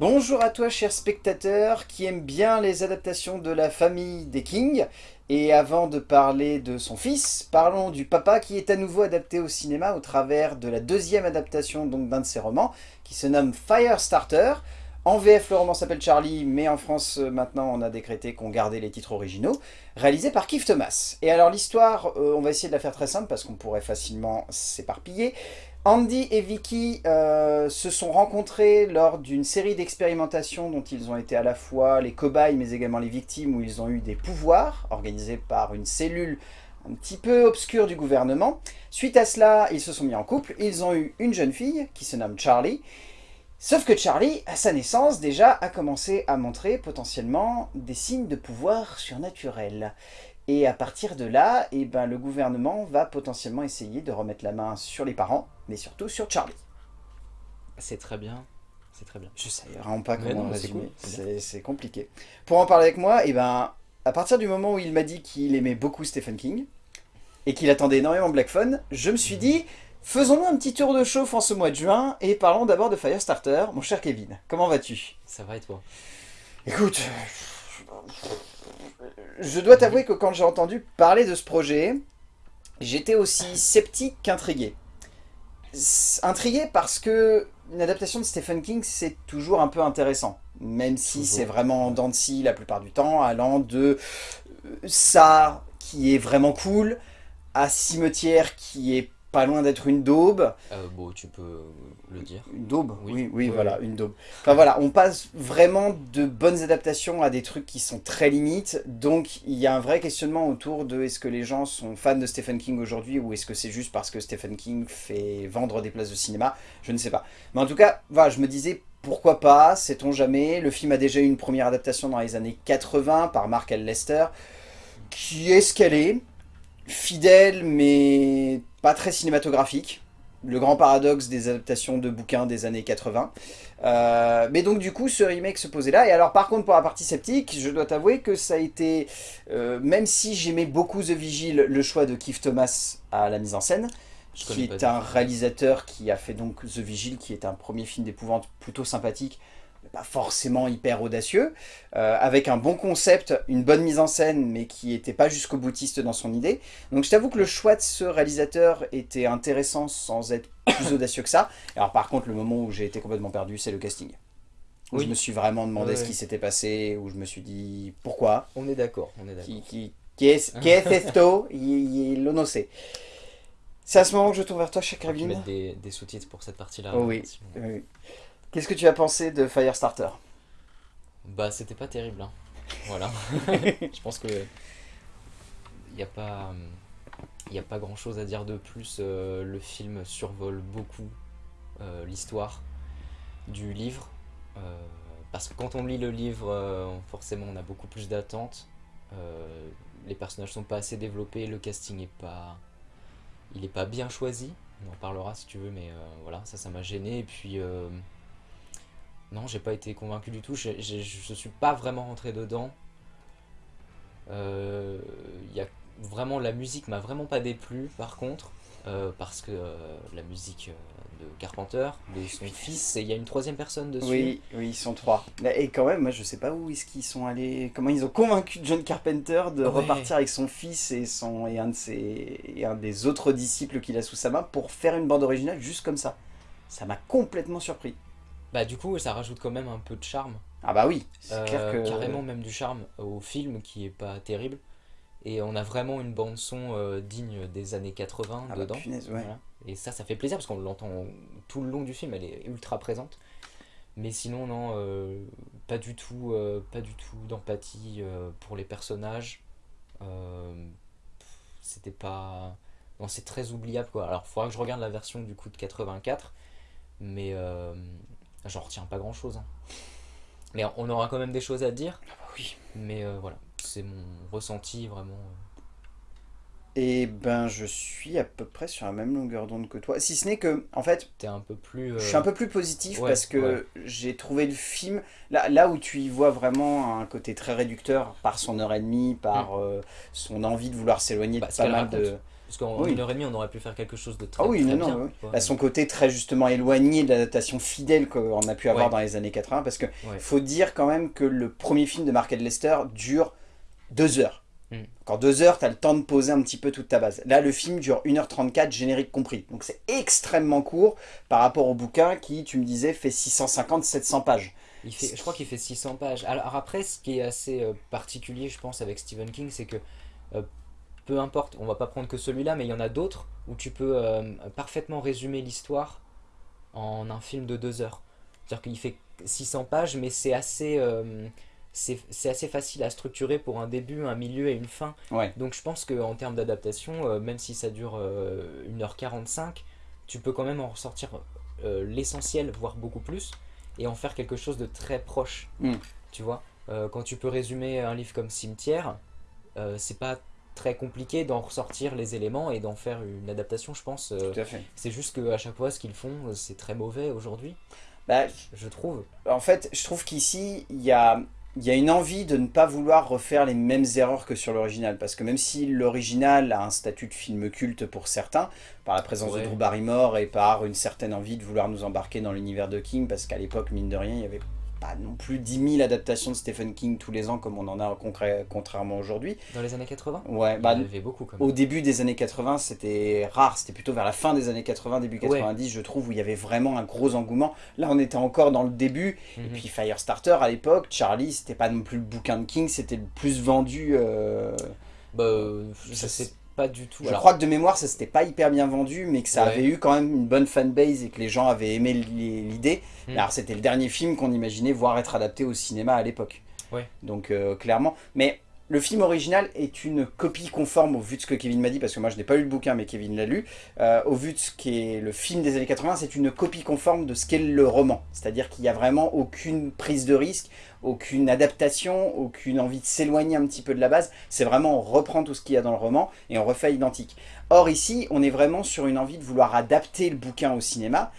Bonjour à toi cher spectateur qui aime bien les adaptations de la famille des Kings. Et avant de parler de son fils, parlons du papa qui est à nouveau adapté au cinéma au travers de la deuxième adaptation d'un de ses romans qui se nomme Firestarter. En VF, le roman s'appelle Charlie, mais en France, euh, maintenant, on a décrété qu'on gardait les titres originaux, réalisé par Keith Thomas. Et alors, l'histoire, euh, on va essayer de la faire très simple, parce qu'on pourrait facilement s'éparpiller. Andy et Vicky euh, se sont rencontrés lors d'une série d'expérimentations dont ils ont été à la fois les cobayes mais également les victimes où ils ont eu des pouvoirs organisés par une cellule un petit peu obscure du gouvernement. Suite à cela, ils se sont mis en couple, ils ont eu une jeune fille qui se nomme Charlie. Sauf que Charlie, à sa naissance, déjà a commencé à montrer potentiellement des signes de pouvoir surnaturel. Et à partir de là, eh ben, le gouvernement va potentiellement essayer de remettre la main sur les parents, mais surtout sur Charlie. C'est très bien. C'est très bien. Je sais vraiment pas comment résumer. C'est compliqué. Pour en parler avec moi, eh ben, à partir du moment où il m'a dit qu'il aimait beaucoup Stephen King, et qu'il attendait énormément Black Phone, je me suis dit, faisons-nous un petit tour de chauffe en ce mois de juin, et parlons d'abord de Firestarter. Mon cher Kevin, comment vas-tu? Ça va et toi? Écoute, je dois t'avouer que quand j'ai entendu parler de ce projet, j'étais aussi sceptique qu'intrigué. Intrigué parce que une adaptation de Stephen King, c'est toujours un peu intéressant. Même si c'est vraiment en la plupart du temps, allant de euh, ça qui est vraiment cool, à Cimetière qui est pas loin d'être une daube. Euh, bon, tu peux le dire. Une daube Oui, oui, voilà, une daube. Enfin voilà, on passe vraiment de bonnes adaptations à des trucs qui sont très limites. Donc il y a un vrai questionnement autour de est-ce que les gens sont fans de Stephen King aujourd'hui ou est-ce que c'est juste parce que Stephen King fait vendre des places de cinéma? Je ne sais pas. Mais en tout cas, voilà, je me disais pourquoi pas, sait-on jamais? Le film a déjà eu une première adaptation dans les années 80 par Mark L. Lester, qui est ce qu'elle est fidèle mais pas très cinématographique. Le grand paradoxe des adaptations de bouquins des années 80. Euh, mais donc du coup, ce remake se posait là. Et alors par contre, pour la partie sceptique, je dois t'avouer que ça a été, euh, même si j'aimais beaucoup The Vigil, le choix de Keith Thomas à la mise en scène, qui est un réalisateur qui a fait donc The Vigil, qui est un premier film d'épouvante plutôt sympathique, pas forcément hyper audacieux, euh, avec un bon concept, une bonne mise en scène, mais qui n'était pas jusqu'au boutiste dans son idée. Donc je t'avoue que le choix de ce réalisateur était intéressant sans être plus audacieux que ça. Alors par contre, le moment où j'ai été complètement perdu, c'est le casting. Où je me suis vraiment demandé ce qui s'était passé, où je me suis dit pourquoi? On est d'accord, on est d'accord. Qui, qui, qui est, qui est esto no C'est à ce moment que je tourne vers toi, cher Kevin. mettre des, des sous-titres pour cette partie-là. Oh oui. oui. Qu'est-ce que tu as pensé de Firestarter? Bah c'était pas terrible. Hein. Voilà. je pense que il n'y a pas il a pas grand chose à dire de plus. Euh, le film survole beaucoup euh, l'histoire du livre. Euh, parce que quand on lit le livre, forcément on a beaucoup plus d'attentes. les personnages sont pas assez développés, le casting est pas il est pas bien choisi. On en parlera si tu veux, mais voilà, ça ça m'a gêné. Et puis non, j'ai pas été convaincu du tout. Je, je, suis pas vraiment rentré dedans. Euh, y a vraiment la musique m'a vraiment pas déplu par contre. Euh, parce que euh, la musique de Carpenter de son fils et il y a une troisième personne dessus. Oui oui ils sont trois. Et quand même moi je sais pas où est-ce qu'ils sont allés comment ils ont convaincu John Carpenter de repartir avec son fils et son et un de ses et un des autres disciples qu'il a sous sa main pour faire une bande originale juste comme ça. Ça m'a complètement surpris bah du coup ça rajoute quand même un peu de charme. Ah bah oui, c'est clair euh, que... Carrément même du charme au film qui est pas terrible. Et on a vraiment une bande son euh, digne des années 80 ah bah, dedans. Et ça, ça fait plaisir parce qu'on l'entend tout le long du film, elle est ultra présente. Mais sinon, non, euh, pas du tout, pas du tout d'empathie pour les personnages. C'était pas... Non, c'est très oubliable quoi. Alors, il faudra que je regarde la version du coup de 84. Mais J'en retiens pas grand chose. Hein. Mais on aura quand même des choses à dire. Ah bah oui. Mais euh, voilà, c'est mon ressenti vraiment. Euh. Et ben je suis à peu près sur la même longueur d'onde que toi. Si ce n'est que, en fait, es un peu plus, je suis un peu plus positif parce que j'ai trouvé le film, là, là où tu y vois vraiment un côté très réducteur par son heure et demie, par mm. euh, son envie de vouloir s'éloigner de bah, pas mal de... Parce qu'en Oui. une heure et demie, on aurait pu faire quelque chose de très, Ah oui, très non, bien. non, oui. Bah, son côté très justement éloigné de l'adaptation fidèle qu'on a pu avoir Ouais. dans les années 80, parce que Ouais. faut dire quand même que le premier film de Mark Lester dure deux heures. Mm. Encore deux heures, tu as le temps de poser un petit peu toute ta base. Là, le film dure 1h34, générique compris. Donc c'est extrêmement court par rapport au bouquin qui, tu me disais, fait 650-700 pages. Il fait, je crois qu'il fait 600 pages. Alors après, ce qui est assez euh, particulier, je pense, avec Stephen King, c'est que euh, peu importe, on va pas prendre que celui-là, mais il y en a d'autres où tu peux euh, parfaitement résumer l'histoire en un film de deux heures. C'est-à-dire qu'il fait 600 pages, mais c'est assez, euh, c'est assez facile à structurer pour un début, un milieu et une fin. Ouais. Donc je pense qu'en termes d'adaptation, euh, même si ça dure euh, 1h45, tu peux quand même en ressortir l'essentiel, voire beaucoup plus, et en faire quelque chose de très proche. Mm. Tu vois Quand tu peux résumer un livre comme Cimetière, c'est pas très compliqué d'en ressortir les éléments et d'en faire une adaptation, je pense. euh, Tout à fait. c'est juste qu'à chaque fois, ce qu'ils font, euh, c'est très mauvais aujourd'hui, Bah, je trouve. en fait, je trouve qu'ici, il y a, y une envie de ne pas vouloir refaire les mêmes erreurs que sur l'original. Parce que même si l'original a un statut de film culte pour certains, par la présence Ouais. de Drew Barrymore et par une certaine envie de vouloir nous embarquer dans l'univers de King, parce qu'à l'époque, mine de rien, il n'y avait pas non plus 10 000 adaptations de Stephen King tous les ans comme on en a contrairement aujourd'hui. Dans les années 80, Ouais, il bah, y en avait beaucoup quand même. au début des années 80, c'était rare. C'était plutôt vers la fin des années 80, début Ouais. 90, je trouve, où il y avait vraiment un gros engouement. Là, on était encore dans le début. Et Mhm. puis Firestarter, à l'époque, Charlie, c'était pas non plus le bouquin de King, c'était le plus vendu. euh, Bah, euh, je ça, sais c'est- pas du tout. Je Alors, crois que de mémoire, ça s'était pas hyper bien vendu, mais que ça Ouais. avait eu quand même une bonne fanbase et que les gens avaient aimé li- l'idée. Mhm. Alors, c'était le dernier film qu'on imaginait voir être adapté au cinéma à l'époque. Ouais. Donc, euh, clairement. Mais le film original est une copie conforme au vu de ce que Kevin m'a dit, parce que moi je n'ai pas lu le bouquin, mais Kevin l'a lu. Euh, au vu de ce qu'est le film des années 80, c'est une copie conforme de ce qu'est le roman. C'est-à-dire qu'il n'y a vraiment aucune prise de risque, aucune adaptation, aucune envie de s'éloigner un petit peu de la base. C'est vraiment on reprend tout ce qu'il y a dans le roman et on refait identique. Or ici, on est vraiment sur une envie de vouloir adapter le bouquin au cinéma.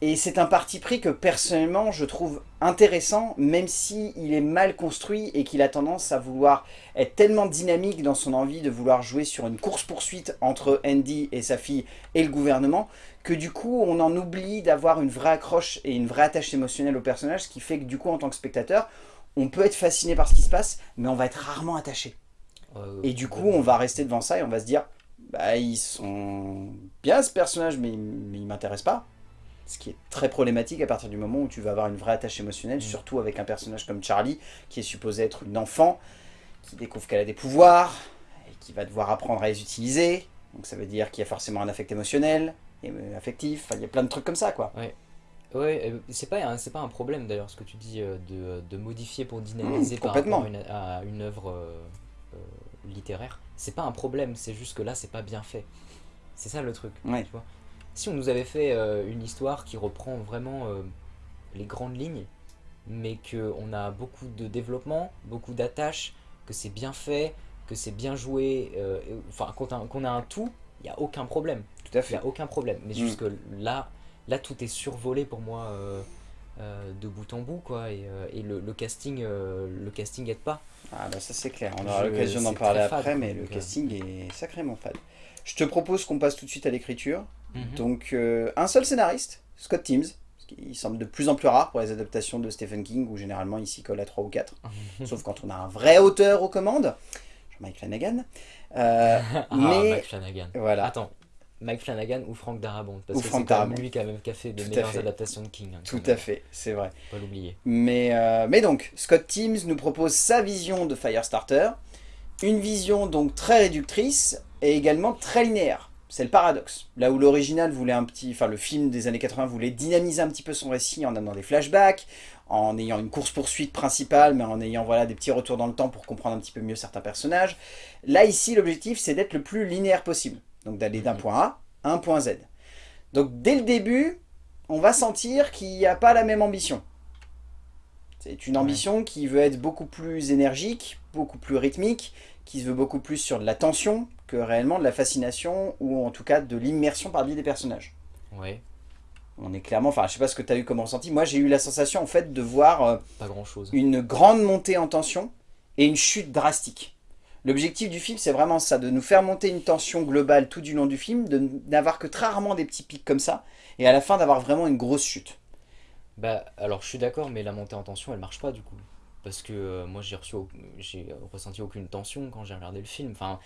Et c'est un parti pris que personnellement je trouve intéressant, même si il est mal construit et qu'il a tendance à vouloir être tellement dynamique dans son envie de vouloir jouer sur une course-poursuite entre Andy et sa fille et le gouvernement, que du coup on en oublie d'avoir une vraie accroche et une vraie attache émotionnelle au personnage, ce qui fait que du coup en tant que spectateur, on peut être fasciné par ce qui se passe, mais on va être rarement attaché. euh, Et du coup on va rester devant ça et on va se dire, bah ils sont bien ce personnage, mais, mais il m'intéresse pas. Ce qui est très problématique à partir du moment où tu vas avoir une vraie attache émotionnelle, Mm. surtout avec un personnage comme Charlie, qui est supposé être une enfant, qui découvre qu'elle a des pouvoirs, et qui va devoir apprendre à les utiliser. Donc ça veut dire qu'il y a forcément un affect émotionnel, et euh, affectif, enfin, il y a plein de trucs comme ça quoi. Ouais, euh, c'est pas, pas un problème d'ailleurs ce que tu dis euh, de, de modifier pour dynamiser Mmh, par rapport à une, à une œuvre euh, littéraire. C'est pas un problème, c'est juste que là c'est pas bien fait. C'est ça le truc. Ouais. Tu vois si on nous avait fait euh, une histoire qui reprend vraiment euh, les grandes lignes, mais qu'on a beaucoup de développement, beaucoup d'attaches, que c'est bien fait, que c'est bien joué, euh, et- enfin qu'on a, un tout, il n'y a aucun problème. Tout à Il fait. n'y a aucun problème. Mais Mm. juste que là, là, tout est survolé pour moi de bout en bout, quoi. Et, et le, le casting, le casting aide pas. Ah bah ça c'est clair, on aura l'occasion d'en parler fade, après, mais le casting est sacrément fade. Je te propose qu'on passe tout de suite à l'écriture. Mhm. Donc euh, un seul scénariste, Scott Teams, ce qui semble de plus en plus rare pour les adaptations de Stephen King, où généralement il s'y colle à 3 ou 4, sauf quand on a un vrai auteur aux commandes, Jean-Mike Flanagan. Euh, Ah, mais Mike Flanagan. voilà, Attends, Mike Flanagan ou Frank Darabont Parce Ou que c'est quand même Darabont. lui qui a, même fait de meilleures fait. adaptations de King. hein, tout à fait, c'est vrai. Faut pas l'oublier. Mais, euh, mais donc, Scott Teams nous propose sa vision de Firestarter, une vision donc très réductrice et également très linéaire. C'est le paradoxe. Là où l'original voulait un petit, enfin le film des années 80 voulait dynamiser un petit peu son récit en amenant des flashbacks, en ayant une course poursuite principale, mais en ayant voilà des petits retours dans le temps pour comprendre un petit peu mieux certains personnages. Là ici, l'objectif c'est d'être le plus linéaire possible, donc d'aller d'un Mhm. point A à un point Z. Donc dès le début, on va sentir qu'il n'y a pas la même ambition. C'est une ambition qui veut être beaucoup plus énergique, beaucoup plus rythmique, qui se veut beaucoup plus sur de la tension que réellement de la fascination ou en tout cas de l'immersion par le biais des personnages. Ouais, On est clairement, enfin je sais pas ce que tu as eu comme ressenti, moi j'ai eu la sensation en fait de voir euh, pas grand chose. une grande montée en tension et une chute drastique. L'objectif du film, c'est vraiment ça, de nous faire monter une tension globale tout du long du film, de n'avoir que très rarement des petits pics comme ça, et à la fin d'avoir vraiment une grosse chute. Bah, alors je suis d'accord, mais la montée en tension, elle marche pas du coup. Parce que euh, moi, j'ai reçu, j'ai ressenti aucune tension quand j'ai regardé le film. Enfin,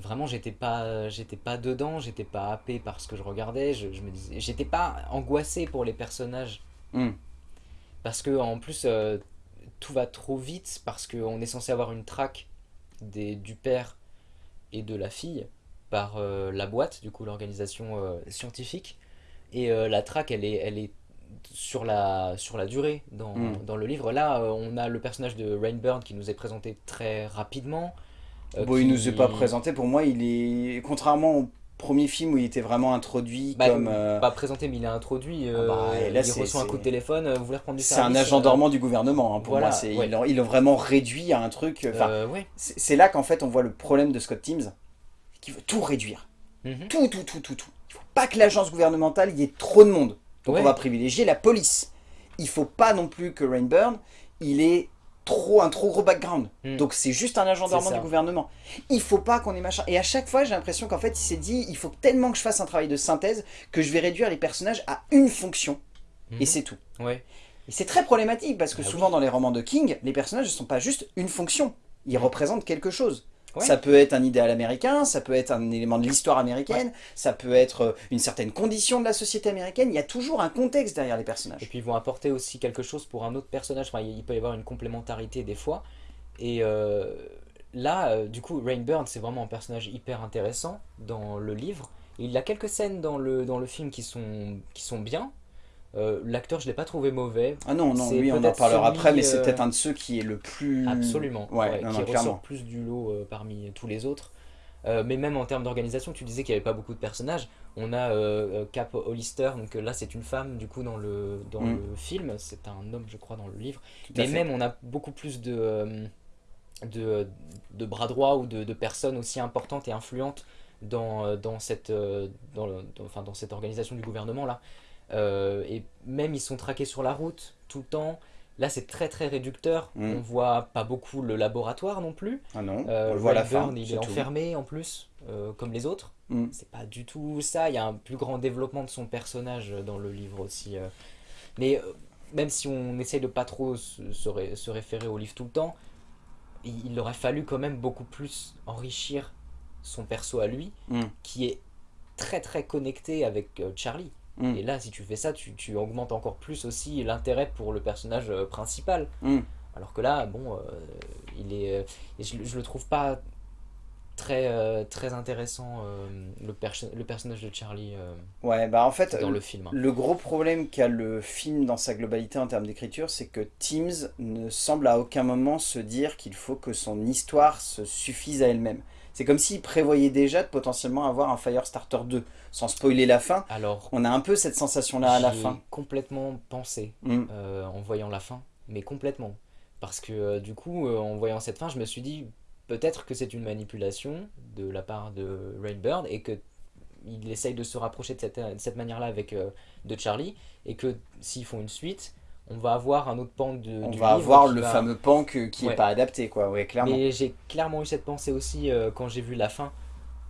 vraiment, j'étais pas, j'étais pas dedans, j'étais pas happé par ce que je regardais. Je, je me disais, j'étais pas angoissé pour les personnages. Hmm. Parce que en plus, euh, tout va trop vite, parce qu'on est censé avoir une traque des, du père et de la fille par euh, la boîte, du coup l'organisation euh, scientifique. Et la traque, elle est, elle est sur la, sur la durée dans, Mm. dans le livre. Là, on a le personnage de Rainburn qui nous est présenté très rapidement. Euh, Bon, il qui- nous est pas présenté, pour moi, il est... Contrairement au premier film où il était vraiment introduit Bah, comme... euh, Pas présenté, mais il est introduit. euh, Ah bah, et là, il reçoit un coup de téléphone, euh, vous voulez reprendre du C'est un agent euh, dormant du gouvernement, hein, pour voilà, moi. c'est- ouais. Ils l'ont- vraiment réduit à un truc... Euh, ouais. c'est là qu'en fait, on voit le problème de Scott Teams, qui veut tout réduire. Mhm. Tout, tout, tout, tout, tout. Il faut pas que l'agence gouvernementale, il y ait trop de monde. Donc Ouais. on va privilégier la police. Il faut pas non plus que Rainburn, il ait trop, un trop gros background. Mm. Donc c'est juste un agent dormant du gouvernement. Il faut pas qu'on ait machin. Et à chaque fois, j'ai l'impression qu'en fait, il s'est dit, il faut tellement que je fasse un travail de synthèse que je vais réduire les personnages à une fonction. Et Mhm. c'est tout. Ouais. Et c'est très problématique parce que Bah souvent dans les romans de King, les personnages ne sont pas juste une fonction. Ils représentent quelque chose. Ouais. Ça peut être un idéal américain, ça peut être un élément de l'histoire américaine, ça peut être euh, une certaine condition de la société américaine. Il y a toujours un contexte derrière les Et personnages. puis ils vont apporter aussi quelque chose pour un autre personnage. Enfin, il peut y avoir une complémentarité des fois. Et euh, là, euh, du coup, Rainburn, c'est vraiment un personnage hyper intéressant dans le livre. Il a quelques scènes dans le, dans le film qui sont, qui sont bien. Euh, L'acteur, je l'ai pas trouvé mauvais. Ah non, non, lui on en parlera après, mais c'est euh, peut-être un de ceux qui est le plus... Absolument. Ouais, ouais, non, qui non, ressort plus du lot euh, parmi tous les autres. Euh, mais même en termes d'organisation, tu disais qu'il n'y avait pas beaucoup de personnages. On a Cap Hollister, donc là c'est une femme du coup dans le, dans Mm. le film, c'est un homme je crois dans le livre. Mais fait. même on a beaucoup plus de, de, de bras droits ou de, de personnes aussi importantes et influentes dans, dans, cette, dans, le- dans- enfin, dans cette organisation du gouvernement là. Euh, et même ils sont traqués sur la route tout le temps. Là c'est très très réducteur. Mm. On voit pas beaucoup le laboratoire non plus. Ah non, Euh, on le voit à la fin, il est enfermé en plus, euh, comme les autres. Mm. C'est pas du tout ça. Il y a un plus grand développement de son personnage dans le livre aussi. Mais même si on essaye de pas trop se, se ré- se référer au livre tout le temps, il, il aurait fallu quand même beaucoup plus enrichir son perso à lui, Mm. qui est très très connecté avec Charlie. Mm. Et là, si tu fais ça, tu, tu augmentes encore plus aussi l'intérêt pour le personnage euh, principal. Mm. Alors que là, bon, euh, il est, euh, je, je le trouve pas très, euh, très intéressant, euh, le, perso- le personnage de Charlie Ouais, bah en fait, dans le film. hein. Le gros problème qu'a le film dans sa globalité en termes d'écriture, c'est que Teams ne semble à aucun moment se dire qu'il faut que son histoire se suffise à elle-même. C'est comme s'il prévoyait déjà de potentiellement avoir un Firestarter 2. Sans spoiler la fin, Alors, on a un peu cette sensation-là à la fin. complètement pensé Mm. euh, en voyant la fin, mais complètement. Parce que euh, du coup, euh, en voyant cette fin, je me suis dit peut-être que c'est une manipulation de la part de Rainbird et que il essaye de se rapprocher de cette, de cette manière-là avec de Charlie et que s'ils font une suite, on va avoir un autre pan de, On du va livre avoir le va- fameux pan que- qui n'est Ouais. pas adapté, quoi. Ouais, clairement. Mais j'ai clairement eu cette pensée aussi euh, quand j'ai vu la fin,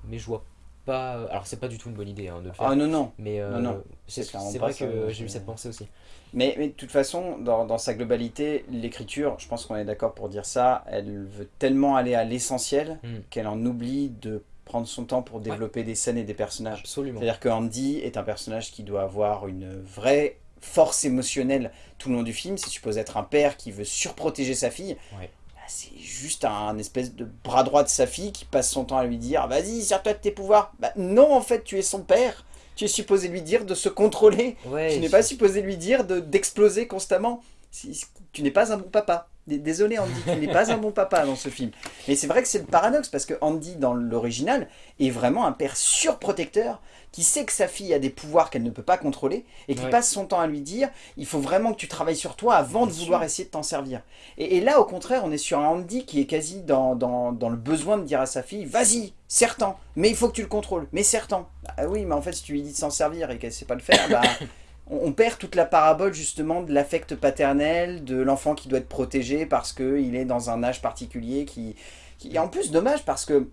mais je vois pas. Alors c'est pas du tout une bonne idée hein, de le faire. Ah non, non. mais euh, non, non, c'est vrai ça, que j'ai eu cette pensée aussi. Mais, mais de toute façon, dans, dans sa globalité, l'écriture, je pense qu'on est d'accord pour dire ça, elle veut tellement aller à l'essentiel Mm. qu'elle en oublie de prendre son temps pour développer des scènes et des personnages. Absolument. C'est-à-dire que Andy est un personnage qui doit avoir une vraie force émotionnelle tout le long du film. C'est supposé être un père qui veut surprotéger sa fille. Ouais. Bah, c'est juste un espèce de bras droit de sa fille qui passe son temps à lui dire « Vas-y, sers-toi de tes pouvoirs !» Bah non, en fait, tu es son père. Tu es supposé lui dire de se contrôler. Ouais, Tu n'es je- pas supposé lui dire de- d'exploser constamment. Si- si- Tu n'es pas un bon papa. Désolé Andy, tu n'es pas un bon papa dans ce film. Mais c'est vrai que c'est le paradoxe parce que Andy dans l'original est vraiment un père surprotecteur qui sait que sa fille a des pouvoirs qu'elle ne peut pas contrôler et qui Ouais. passe son temps à lui dire il faut vraiment que tu travailles sur toi avant de vouloir essayer de t'en servir. Et, là au contraire on est sur un Andy qui est quasi dans, dans, dans le besoin de dire à sa fille vas-y, serre-t'en, mais il faut que tu le contrôles, mais serre-t'en. Ah oui mais en fait si tu lui dis de s'en servir et qu'elle sait pas le faire, bah on perd toute la parabole justement de l'affect paternel, de l'enfant qui doit être protégé parce qu'il est dans un âge particulier qui, qui est en plus dommage parce que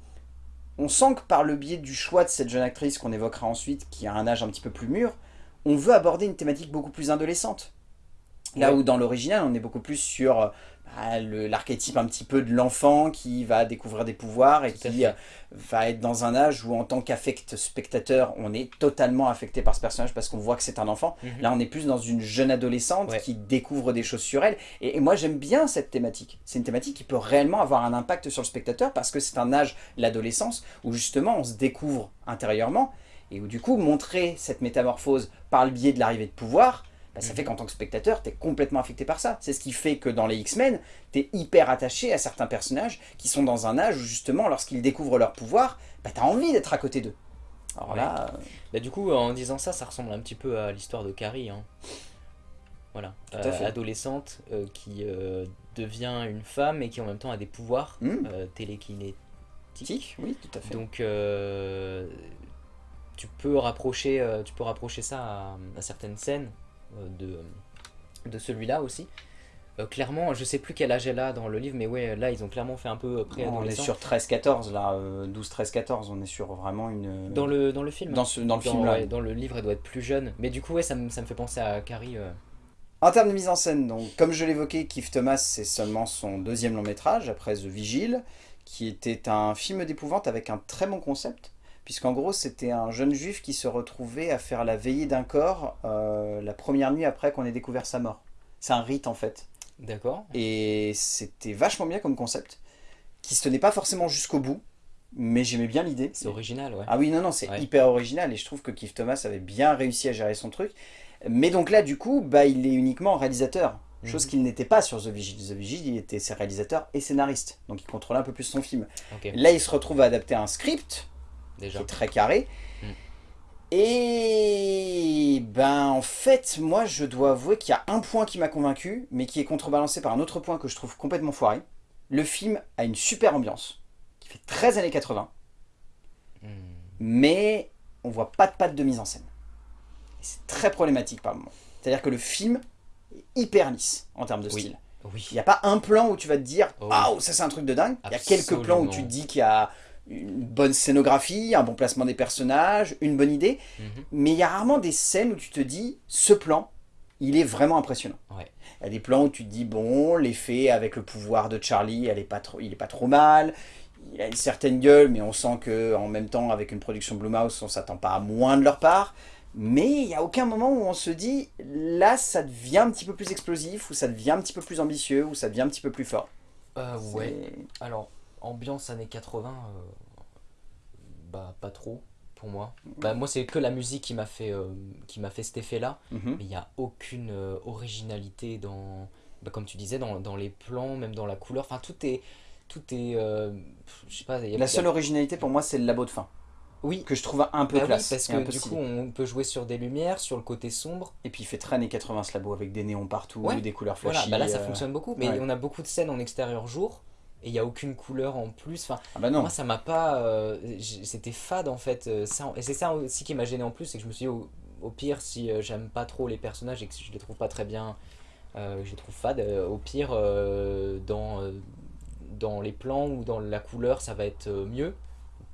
on sent que par le biais du choix de cette jeune actrice qu'on évoquera ensuite, qui a un âge un petit peu plus mûr, on veut aborder une thématique beaucoup plus adolescente. Là Ouais. où dans l'original, on est beaucoup plus sur l'archétype un petit peu de l'enfant qui va découvrir des pouvoirs et qui fait. euh, va être dans un âge où en tant qu'affect spectateur, on est totalement affecté par ce personnage parce qu'on voit que c'est un enfant. Mhm. Là, on est plus dans une jeune adolescente Ouais. qui découvre des choses sur elle. Et, et moi, j'aime bien cette thématique. C'est une thématique qui peut réellement avoir un impact sur le spectateur parce que c'est un âge, l'adolescence, où justement on se découvre intérieurement et où du coup, montrer cette métamorphose par le biais de l'arrivée de pouvoir, bah, ça Mhm. fait qu'en tant que spectateur, tu es complètement affecté par ça. C'est ce qui fait que dans les X-Men, tu es hyper attaché à certains personnages qui sont dans un âge où justement, lorsqu'ils découvrent leur pouvoir, bah, tu as envie d'être à côté d'eux. Alors Ouais. là, euh, Bah, du coup, en disant ça, ça ressemble un petit peu à l'histoire de Carrie. hein. Voilà. Euh, adolescente euh, qui euh, devient une femme et qui en même temps a des pouvoirs Hmm. euh, télékinétiques. tic, oui, tout à fait. Donc, tu, peux rapprocher, tu peux rapprocher ça à, à certaines scènes de, de celui-là aussi. Euh, clairement, je sais plus quel âge elle a dans le livre, mais ouais, là, ils ont clairement fait un peu on est préadolescent. sur 13-14 là, euh, 12-13-14, on est sur vraiment une... Dans le, dans le film dans, ce, dans le Dans- film là. ouais, dans le livre, elle doit être plus jeune. Mais du coup, ouais, ça, me, ça me fait penser à Carrie. euh, En termes de mise en scène, donc, comme je l'évoquais, Keith Thomas, c'est seulement son deuxième long métrage, après The Vigil, qui était un film d'épouvante avec un très bon concept, puisqu'en gros, c'était un jeune juif qui se retrouvait à faire la veillée d'un corps euh, la première nuit après qu'on ait découvert sa mort. C'est un rite, en fait. D'accord. Et c'était vachement bien comme concept, qui se tenait pas forcément jusqu'au bout, mais j'aimais bien l'idée. C'est original, ouais. Ah oui, non, non, c'est Ouais. hyper original et je trouve que Keith Thomas avait bien réussi à gérer son truc. Mais donc là, du coup, bah, il est uniquement réalisateur. Chose Mhm. qu'il n'était pas sur The Vigil. The Vigil, il était réalisateur et scénariste. Donc il contrôlait un peu plus son film. Là, il se retrouve à adapter un script qui déjà. est très carré. Mhm. Et ben en fait, moi je dois avouer qu'il y a un point qui m'a convaincu, mais qui est contrebalancé par un autre point que je trouve complètement foiré. Le film a une super ambiance, qui fait 13 années 80 Hmm. mais on voit pas de patte de mise en scène. C'est très problématique par moment. C'est-à-dire que le film est hyper lisse en termes de Oui. style. Oui. Il n'y a pas un plan où tu vas te dire Oh oui. Ça c'est un truc de dingue. Il y a quelques plans où tu te dis qu'il y a une bonne scénographie, un bon placement des personnages, une bonne idée. Mhm. Mais il y a rarement des scènes où tu te dis Ce plan, il est vraiment impressionnant. Ouais. Il y a des plans où tu te dis Bon, l'effet avec le pouvoir de Charlie, elle est pas trop, il est pas trop mal. Il a une certaine gueule, mais on sent que en même temps, avec une production Blumhouse, on s'attend pas à moins de leur part. Mais il n'y a aucun moment où on se dit là, ça devient un petit peu plus explosif, ou ça devient un petit peu plus ambitieux, ou ça devient un petit peu plus fort. Euh, ouais. Alors, ambiance années 80, euh, bah pas trop pour moi. Bah moi c'est que la musique qui m'a fait, euh, qui m'a fait cet effet-là, Mhm. mais il n'y a aucune euh, originalité dans, bah, comme tu disais, dans, dans les plans, même dans la couleur. Enfin tout est, tout est, euh, je sais pas. il y a- La seule originalité pour moi, c'est le labo de fin, Oui. que je trouve un peu Bah oui, classe. parce que du stylé. coup on peut jouer sur des lumières, sur le côté sombre. Et puis il fait très années 80 ce labo avec des néons partout, Ouais. des couleurs Voilà, flashy. bah là ça fonctionne beaucoup, mais ouais. on a beaucoup de scènes en extérieur jour et il n'y a aucune couleur en plus. Enfin, Ah bah non. Moi, ça m'a pas. euh, C'était fade en fait. euh, ça, et c'est ça aussi qui m'a gêné en plus, c'est que je me suis dit, au, au pire, si euh, j'aime pas trop les personnages et que je les trouve pas très bien, euh, je les trouve fades, au pire, dans, dans les plans ou dans la couleur, ça va être mieux.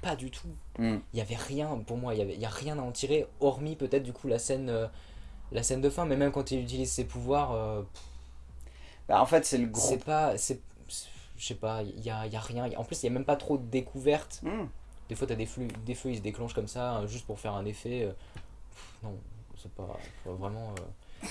Pas du tout. Mm. Il y avait rien, pour moi, il y avait, il y a rien à en tirer, hormis peut-être du coup la scène, la scène de fin, mais même quand il utilise ses pouvoirs, Bah, en fait, c'est le gros. c'est pas. Je sais pas, il y a, y a rien. En plus, il y a même pas trop de découvertes. Mm. Des fois, t'as des, flux, des feux, ils se déclenchent comme ça, euh, juste pour faire un effet. euh, pff, non, c'est pas vraiment. euh.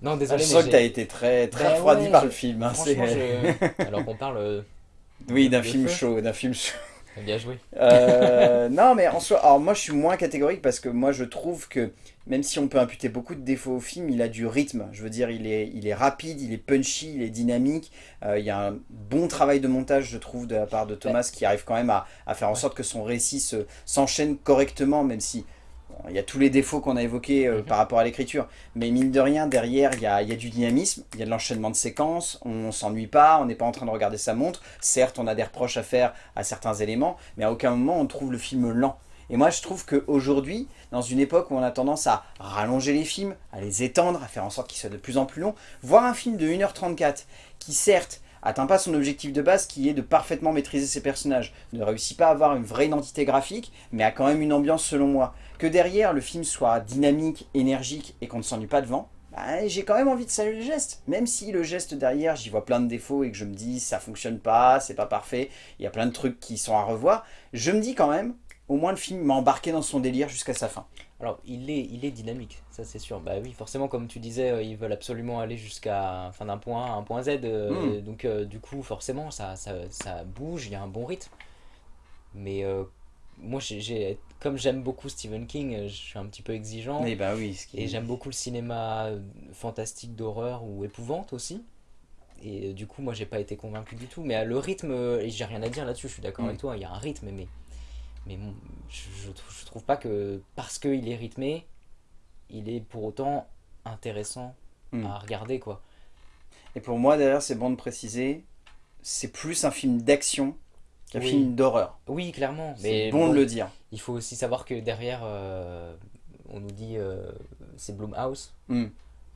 Non, Ah, désolé, je mais sens que j'ai- t'as été très, très Bah refroidi ouais, par je- le film. hein, je- alors qu'on parle. euh, Oui, d'un film chaud, d'un film chaud. Bien joué. Euh, non, mais en soi, alors moi je suis moins catégorique parce que moi je trouve que même si on peut imputer beaucoup de défauts au film, il a du rythme. Je veux dire, il est, il est rapide, il est punchy, il est dynamique. Euh, il y a un bon travail de montage, je trouve, de la part de Thomas qui arrive quand même à, à faire en sorte que son récit se- s'enchaîne correctement, même si bon, il y a tous les défauts qu'on a évoqués euh, Mhm. par rapport à l'écriture. Mais mine de rien, derrière, il y a, il y a du dynamisme, il y a de l'enchaînement de séquences, on s'ennuie pas, on n'est pas en train de regarder sa montre. Certes, on a des reproches à faire à certains éléments, mais à aucun moment on trouve le film lent. Et moi, je trouve qu'aujourd'hui, dans une époque où on a tendance à rallonger les films, à les étendre, à faire en sorte qu'ils soient de plus en plus longs, voir un film de 1h34 qui, certes, atteint pas son objectif de base qui est de parfaitement maîtriser ses personnages, ne réussit pas à avoir une vraie identité graphique, mais a quand même une ambiance selon moi. Que derrière le film soit dynamique, énergique et qu'on ne s'ennuie pas devant, bah, j'ai quand même envie de saluer le geste. Même si le geste derrière, j'y vois plein de défauts et que je me dis ça fonctionne pas, c'est pas parfait, il y a plein de trucs qui sont à revoir, je me dis quand même, au moins le film m'a embarqué dans son délire jusqu'à sa fin. Alors, il est, il est dynamique, ça c'est sûr. Bah oui, forcément, comme tu disais, euh, ils veulent absolument aller jusqu'à enfin, d'un point A à un point Z. euh, Mm. Donc, euh, du coup, forcément, ça, ça, ça bouge, il y a un bon rythme. Mais moi, j'ai- comme j'aime beaucoup Stephen King, je suis un petit peu exigeant. Mais bah oui, ce qui Et j'aime beaucoup le cinéma fantastique d'horreur ou épouvante aussi. Et du coup, moi, j'ai pas été convaincu du tout. Mais le rythme, et j'ai rien à dire là-dessus, je suis d'accord Mm. avec toi, il y a un rythme, mais, mais bon, je, je, trou- je trouve pas que parce qu'il est rythmé, il est pour autant intéressant Mm. à regarder, quoi. Et pour moi, d'ailleurs, c'est bon de préciser, c'est plus un film d'action qu'un Oui. film d'horreur. Oui, clairement, C'est bon bon, de le dire. il faut aussi savoir que derrière, euh, on nous dit euh, c'est Blumhouse. Mm.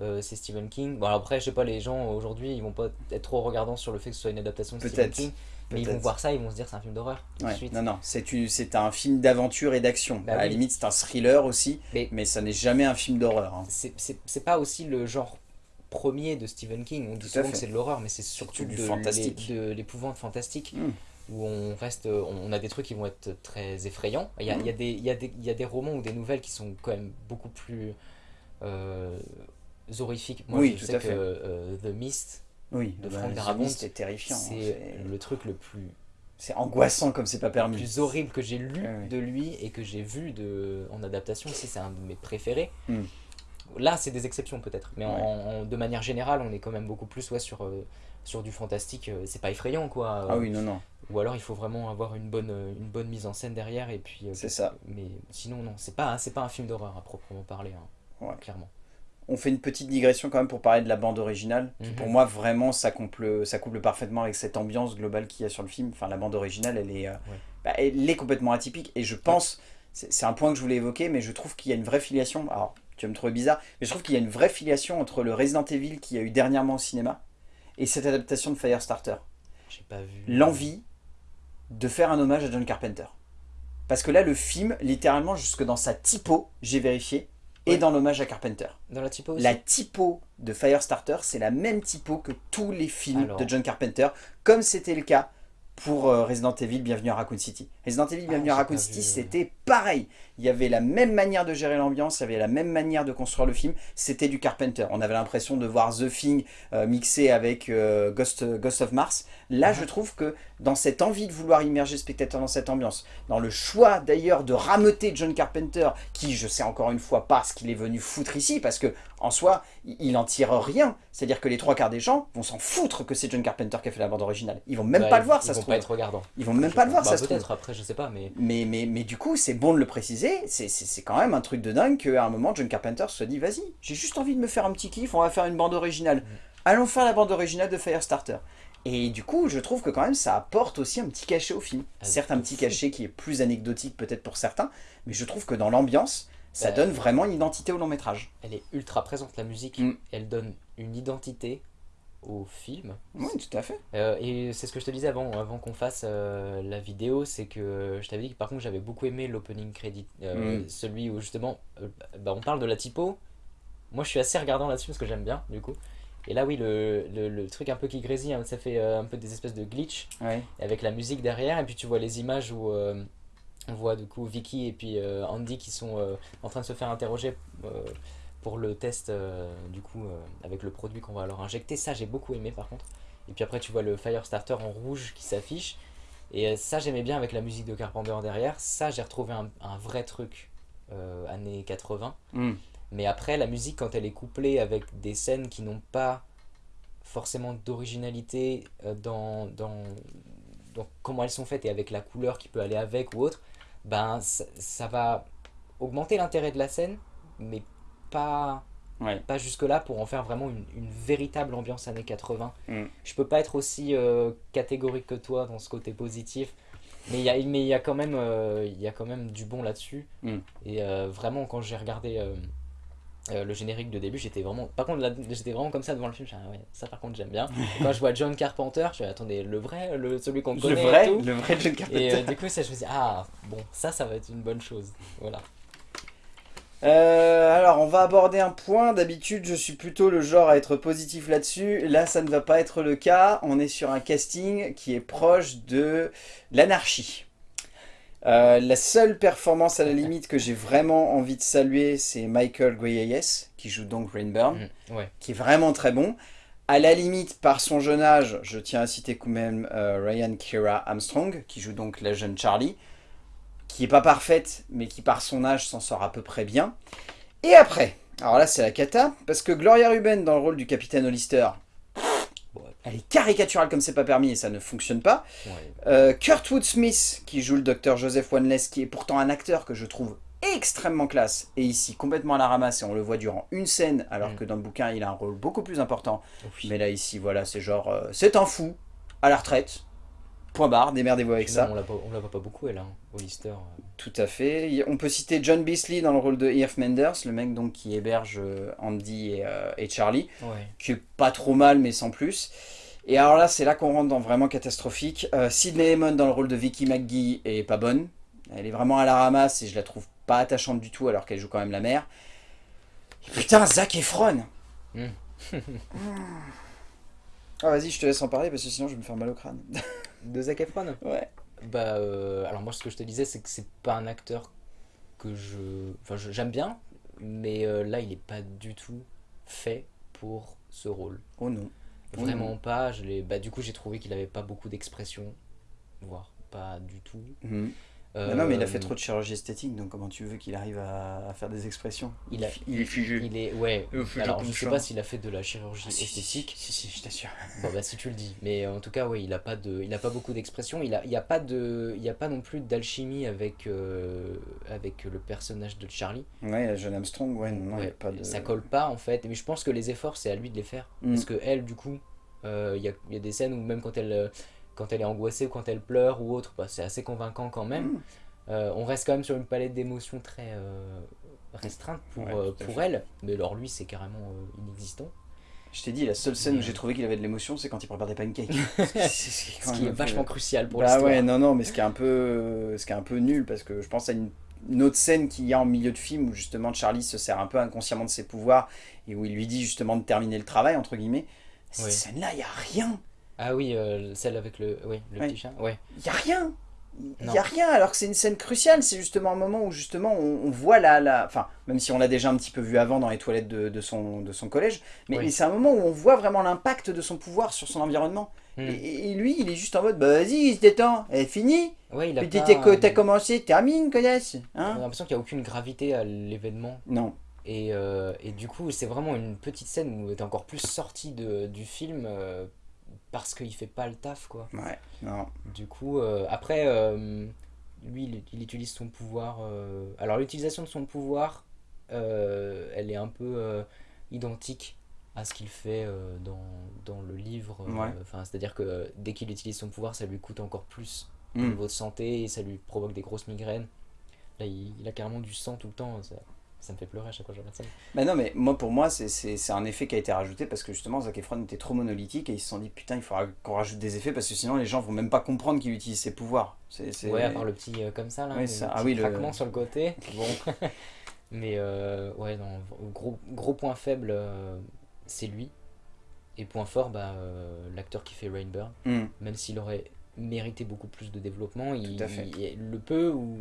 Euh, c'est Stephen King. Bon, alors après, je sais pas, les gens aujourd'hui, ils vont pas être trop regardants sur le fait que ce soit une adaptation de Stephen. King, mais ils vont voir ça, ils vont se dire c'est un film d'horreur Ouais. Non, non, c'est un film d'aventure et d'action. Bah à la limite, c'est un thriller aussi, Mais- mais, ça n'est jamais un film d'horreur. hein. C'est- pas aussi le genre premier de Stephen King. On dit souvent fait. que c'est de l'horreur, mais c'est surtout du de fantastique. de l'épouvante fantastique. Mm. Où on reste, on a des trucs qui vont être très effrayants. Il y a, il y a des, il y a des, il y a des romans ou des nouvelles qui sont quand même beaucoup plus euh, horrifiques. Moi, Oui, je tout sais à que fait. euh, The Mist, Oui, de bah, Frank The Darabont, est terrifiant. hein, c'est le truc le plus c'est angoissant comme c'est pas permis. plus horrible que j'ai lu de lui et que j'ai vu de, en adaptation aussi, c'est un de mes préférés. Mm. Là, c'est des exceptions peut-être, mais en- Ouais. en- de manière générale, on est quand même beaucoup plus ouais, sur, euh, sur du fantastique. euh, C'est pas effrayant quoi. Ah oui, non, non, Ou alors il faut vraiment avoir une bonne, euh, une bonne mise en scène derrière et puis. c'est ça. Mais sinon, non, c'est pas, c'est pas un film d'horreur à proprement parler, hein, Ouais. clairement. On fait une petite digression quand même pour parler de la bande originale, qui Mhm. pour moi vraiment ça couple, ça couple parfaitement avec cette ambiance globale qu'il y a sur le film. Enfin la bande originale elle est, euh, bah, elle est complètement atypique et je pense, c'est un point que je voulais évoquer, mais je trouve qu'il y a une vraie filiation, alors tu vas me trouver bizarre, mais je trouve qu'il y a une vraie filiation entre le Resident Evil qu'il y a eu dernièrement au cinéma et cette adaptation de Firestarter. J'ai pas vu. L'envie de faire un hommage à John Carpenter. Parce que là le film, littéralement jusque dans sa typo, j'ai vérifié, Ouais. dans l'hommage à Carpenter. Dans la typo aussi La typo de Firestarter, c'est la même typo que tous les films Alors. de John Carpenter, comme c'était le cas pour euh, Resident Evil Bienvenue à Raccoon City. Resident Evil Ah, Bienvenue à Raccoon City, c'était pareil. Il y avait la même manière de gérer l'ambiance, il y avait la même manière de construire le film, c'était du Carpenter. On avait l'impression de voir The Thing euh, mixé avec euh, Ghost, Ghost of Mars. Là, je trouve que dans cette envie de vouloir immerger le spectateur dans cette ambiance, dans le choix d'ailleurs de rameuter John Carpenter, qui je sais encore une fois pas ce qu'il est venu foutre ici, parce que en soi, il en tire rien. C'est-à-dire que les trois quarts des gens vont s'en foutre que c'est John Carpenter qui a fait la bande originale. Ils vont même Bah, pas ils- le voir, ils ça se vont trouve. pas être regardants. Ils vont même Je pas le voir, pense. ça Bah, se trouve. Peut-être après, je sais pas, mais. Mais, mais, mais du coup, c'est bon de le préciser, c'est- quand même un truc de dingue qu'à un moment, John Carpenter se dit, vas-y, j'ai juste envie de me faire un petit kiff, on va faire une bande originale. Allons faire la bande originale de Firestarter. Et du coup, je trouve que quand même, ça apporte aussi un petit cachet au film. Ah, Certes, un petit cachet qui est plus anecdotique peut-être pour certains, mais je trouve que dans l'ambiance, ça Bah, donne vraiment une identité au long métrage. Elle est ultra présente, la musique. Mm. Elle donne une identité au film. Oui, tout à fait. Euh, et c'est ce que je te disais avant, avant qu'on fasse euh, la vidéo, c'est que je t'avais dit que par contre j'avais beaucoup aimé l'opening credit, euh, Mm. celui où justement bah, on parle de la typo. Moi je suis assez regardant là-dessus parce que j'aime bien du coup. Et là oui, le, le, le truc un peu qui grésille, hein, ça fait un peu des espèces de glitch Ouais. avec la musique derrière et puis tu vois les images où on voit du coup Vicky et puis Andy qui sont en train de se faire interroger pour le test euh, du coup euh, avec le produit qu'on va leur injecter. Ça j'ai beaucoup aimé par contre. Et puis après tu vois le Firestarter en rouge qui s'affiche. Et euh, ça j'aimais bien avec la musique de Carpenter derrière. Ça j'ai retrouvé un, un vrai truc années 80 Mm. mais après, la musique, quand elle est couplée avec des scènes qui n'ont pas forcément d'originalité dans, dans, dans comment elles sont faites et avec la couleur qui peut aller avec ou autre, ben ça, ça va augmenter l'intérêt de la scène, mais pas, Ouais. pas jusque-là pour en faire vraiment une, une véritable ambiance années 80. Mm. Je peux pas être aussi euh, catégorique que toi dans ce côté positif. Mais il y a, mais y, a quand même, euh, y a quand même du bon là-dessus. Mm. Et euh, vraiment, quand j'ai regardé le générique de début, j'étais vraiment. Par contre, j'étais vraiment comme ça devant le film. ah ouais, ça par contre, j'aime bien. Et quand je vois John Carpenter, je me attendez, le vrai, le, celui qu'on Le connaît. et vrai, tout. le vrai John Et Carpenter. euh, du coup, ça, je me dis, ah, bon, ça, ça va être une bonne chose. Voilà. Euh, alors, on va aborder un point. D'habitude, je suis plutôt le genre à être positif là-dessus. Là, ça ne va pas être le cas. On est sur un casting qui est proche de l'anarchie. Euh, la seule performance à la limite que j'ai vraiment envie de saluer, c'est Michael Greyes, qui joue donc Rainburn, Mm, ouais. qui est vraiment très bon. À la limite, par son jeune âge, je tiens à citer quand même euh, Ryan Kira Armstrong, qui joue donc la jeune Charlie, qui est pas parfaite, mais qui par son âge s'en sort à peu près bien. Et après, alors là c'est la cata, parce que Gloria Ruben dans le rôle du capitaine Hollister, elle est caricaturale comme c'est pas permis et ça ne fonctionne pas. ouais. Euh, Kurtwood Smith, qui joue le docteur Joseph Wanless, qui est pourtant un acteur que je trouve extrêmement classe, et ici complètement à la ramasse, et on le voit durant une scène, alors Mm. que dans le bouquin il a un rôle beaucoup plus important. Oui. Mais là ici, voilà, c'est genre, euh, c'est un fou, à la retraite, point barre, démerdez-vous avec ça. On la voit- on la voit pas beaucoup, elle, hein, Hollister. euh. Tout à fait. On peut citer John Beasley dans le rôle de Irf Menders, le mec donc qui héberge euh, Andy et, euh, et Charlie, Ouais. qui est pas trop mal mais sans plus. Et alors là, c'est là qu'on rentre dans vraiment catastrophique. Euh, Sidney Hammond dans le rôle de Vicky McGee est pas bonne. Elle est vraiment à la ramasse et je la trouve pas attachante du tout alors qu'elle joue quand même la mère. Et putain, Zac Efron Mm. Ah vas-y, je te laisse en parler parce que sinon je vais me faire mal au crâne. De Zac Efron Ouais. Bah, euh, alors moi, ce que je te disais, c'est que c'est pas un acteur que je. Enfin, j'aime bien, mais euh, là, il est pas du tout fait pour ce rôle. Oh non. Oh Vraiment non. pas. Je l'ai- bah, du coup, j'ai trouvé qu'il avait pas beaucoup d'expression, voire pas du tout. Mhm. Mais non, mais il a Euh, fait trop de chirurgie esthétique, donc comment tu veux qu'il arrive à, à faire des expressions? Il a- il est figé. Il est, ouais. Est Alors, je sais ça. pas s'il a fait de la chirurgie Ah, esthétique. Si, si, je t'assure. Bon bah si tu le dis, mais en tout cas oui, il a pas de, il a pas beaucoup d'expression. Il a, il a pas de, il y a pas non plus d'alchimie avec euh, avec le personnage de Charlie. Ouais, jeune Armstrong, ouais, non, il y a Ouais, pas de... Ça colle pas en fait. Mais je pense que les efforts c'est à lui de les faire Mm. parce que elle du coup, euh, il y, a, y a des scènes où même quand elle, euh, quand elle est angoissée ou quand elle pleure ou autre, bah, c'est assez convaincant quand même. Mm. Euh, on reste quand même sur une palette d'émotions très euh, restreinte pour, Ouais, euh, pour elle. Mais alors lui c'est carrément inexistant. Je t'ai dit, la seule scène où j'ai trouvé qu'il avait de l'émotion, c'est quand il prépare des pancakes. Ce qui est vachement crucial pour Bah l'histoire. ouais, non, non, mais ce qui est un peu, ce qui est un peu nul, parce que je pense à une, une autre scène qu'il y a en milieu de film où justement Charlie se sert un peu inconsciemment de ses pouvoirs et où il lui dit justement de terminer le travail, entre guillemets. Cette Oui. scène-là, il n'y a rien. Ah oui, euh, celle avec le, oui, le Ouais. petit chat. Ouais. Il n'y a rien. Il n'y a rien, alors que c'est une scène cruciale. C'est justement un moment où justement on, on voit la, la... Enfin, même si on l'a déjà un petit peu vu avant dans les toilettes de, de son, de son collège, mais, Oui. mais c'est un moment où on voit vraiment l'impact de son pouvoir sur son environnement. Hmm. Et, et lui, il est juste en mode, bah vas-y, c'était temps, elle est finie. Ouais, il a Puis t'as euh, commencé, termine, connasse. on a Hein l'impression qu'il n'y a aucune gravité à l'événement. non. Et, euh, et du coup, c'est vraiment une petite scène où t'es encore plus sorti de, du film euh, parce qu'il fait pas le taf, quoi. Ouais, non. Du coup, euh, après, euh, lui, il, il utilise son pouvoir. euh, Alors, l'utilisation de son pouvoir, elle est un peu identique à ce qu'il fait dans, dans le livre. Ouais. Enfin, c'est-à-dire que dès qu'il utilise son pouvoir, ça lui coûte encore plus au Hmm. niveau de santé et ça lui provoque des grosses migraines. Là, il, il a carrément du sang tout le temps. Ça, ça me fait pleurer à chaque fois que je regarde ça. Bah non, mais moi, pour moi, c'est- un effet qui a été rajouté parce que justement, Zac Efron était trop monolithique et ils se sont dit, putain, il faudra qu'on rajoute des effets parce que sinon les gens vont même pas comprendre qu'il utilise ses pouvoirs. C'est c'est- Ouais, à part le petit euh, comme ça, là, Oui, le ça- petit ah oui, le- craquement sur le côté. Bon. Mais euh, ouais, non, gros, gros point faible, euh, c'est lui. Et point fort, bah, l'acteur qui fait Rainburn, Hmm. même s'il aurait mérité beaucoup plus de développement, il, le peu où,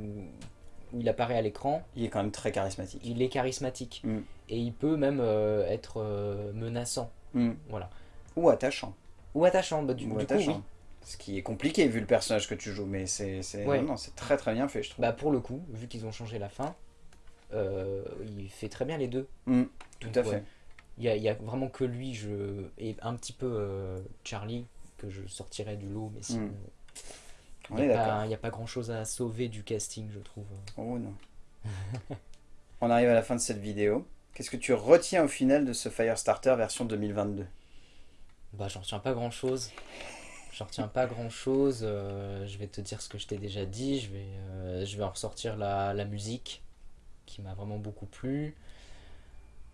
où il apparaît à l'écran, Il est quand même très charismatique. il est charismatique. Mm. Et il peut même euh, être euh, menaçant. Hmm. Voilà. Ou attachant. Ou attachant, bah, du, Ou du coup, attachant. oui. Ce qui est compliqué vu le personnage que tu joues, mais c'est Ouais. non, très très bien fait, je trouve. Bah, pour le coup, vu qu'ils ont changé la fin, euh, il fait très bien les deux. Hmm, tout Donc, à ouais. fait. Il y a, vraiment que lui je, et un petit peu Charlie que je sortirais du lot, mais sinon, Mm. On il est n'y a, d'accord. pas- il y a pas grand chose à sauver du casting, je trouve. Oh non. On arrive à la fin de cette vidéo. Qu'est-ce que tu retiens au final de ce Firestarter version 2022 Bah, j'en retiens pas grand chose. J'en retiens pas grand chose. je vais te dire ce que je t'ai déjà dit. Je vais, euh, je vais en ressortir la, la musique qui m'a vraiment beaucoup plu.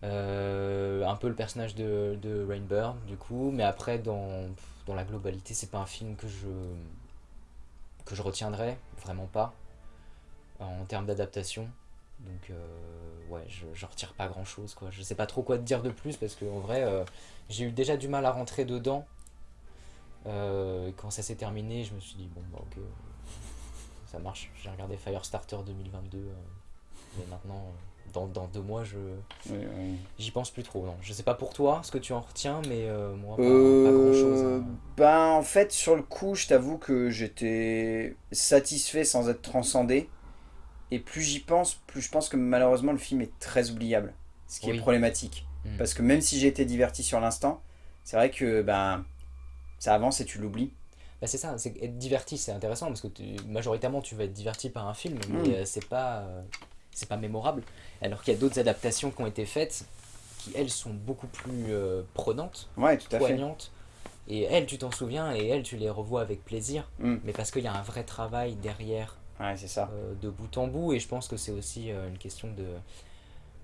Euh, un peu le personnage de, de Rainbird, du coup, mais après, dans, dans la globalité, c'est pas un film que je, que je retiendrai, vraiment pas, en termes d'adaptation. Donc, euh, ouais, je, retire pas grand chose, quoi. Je sais pas trop quoi te dire de plus, parce que en vrai, euh, j'ai eu déjà du mal à rentrer dedans. Euh, quand ça s'est terminé, je me suis dit, bon, bah, ok, ça marche. J'ai regardé Firestarter 2022, euh, mais maintenant, dans, dans deux mois, je Oui, oui. j'y pense plus trop. Non, je sais pas pour toi ce que tu en retiens, mais euh, moi, pas, Euh, pas grand chose. Ben, en fait, sur le coup, je t'avoue que j'étais satisfait sans être transcendé. Et plus j'y pense, plus je pense que malheureusement le film est très oubliable. Ce qui Oui. est problématique. Mm. Parce que même si j'ai été diverti sur l'instant, c'est vrai que ben ça avance et tu l'oublies. Bah, c'est ça, être diverti, c'est intéressant parce que tu- majoritairement tu vas être diverti par un film, mais Mm. euh, c'est pas c'est pas mémorable. Alors qu'il y a d'autres adaptations qui ont été faites qui elles sont beaucoup plus euh, prenantes, Ouais, tout à fait. poignantes. Et elles, tu t'en souviens, et elles, tu les revois avec plaisir, Mm. mais parce qu'il y a un vrai travail derrière Ouais, c'est ça. euh, de bout en bout et je pense que c'est aussi euh, une question de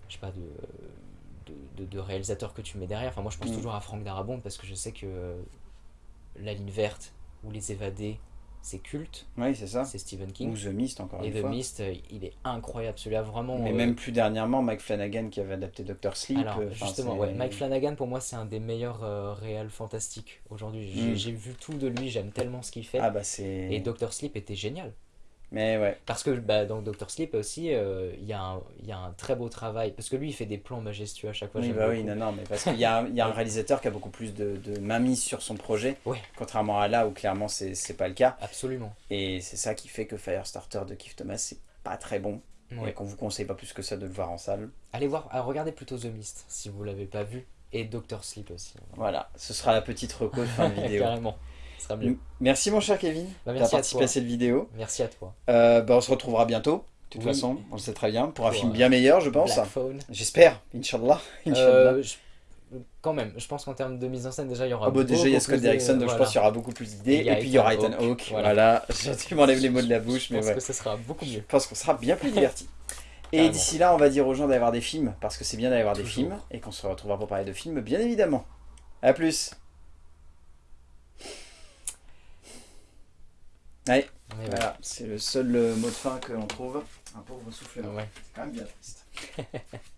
je sais pas de de, de- de réalisateur que tu mets derrière enfin moi je pense Mm. toujours à Franck Darabont parce que je sais que La ligne verte ou Les évadés c'est culte Oui, c'est ça. c'est Stephen King Ou The Mist, encore et une The fois. Mist euh, il est incroyable celui-là vraiment Mais euh, même plus dernièrement, Mike Flanagan qui avait adapté Doctor Sleep. alors euh, justement ouais, Mike Flanagan pour moi c'est un des meilleurs euh, réals fantastiques aujourd'hui j'ai Mm. j'ai vu tout de lui j'aime tellement ce qu'il fait Ah bah et Doctor Sleep était génial Mais ouais. Parce que bah, dans Doctor Sleep aussi, euh, il y, a un- il y a un très beau travail. Parce que lui, il fait des plans majestueux à chaque fois. Oui, bah oui, non, non, mais parce qu'il y a, un- il y a un réalisateur qui a beaucoup plus de, de mainmise sur son projet, Ouais. contrairement à là où clairement c'est pas le cas. Absolument. Et c'est ça qui fait que Firestarter de Keith Thomas, c'est pas très bon. Ouais. Et qu'on vous conseille pas plus que ça de le voir en salle. Allez voir, alors regardez plutôt The Mist si vous l'avez pas vu. Et Doctor Sleep aussi. Voilà, ce sera la petite reco de fin de vidéo. Carrément. Sera mieux. Merci mon cher Kevin Bah, d'avoir à participé à cette vidéo. Merci à toi. Euh, bah, on se retrouvera bientôt, de toute Oui. façon, on le sait très bien, pour un film euh, bien meilleur, je pense. J'espère, Inch'Allah. Euh, je- Quand même, je pense qu'en termes de mise en scène, déjà, il y aura Ah bah déjà il y a beaucoup Scott Derrickson donc je pense qu'il y aura beaucoup plus d'idées Et a puis il y aura Ethan Hawke, voilà. voilà, tu m'enlèves les mots de la bouche Je mais pense ouais que ce sera beaucoup mieux. je pense qu'on sera bien plus divertis et d'ici là on va dire aux gens d'aller voir des films parce que c'est bien d'aller voir des films et qu'on se retrouvera pour parler de films bien évidemment à plus allez Mais ouais. voilà c'est le seul euh, mot de fin que l'on trouve un pauvre souffle Ouais. c'est quand même bien triste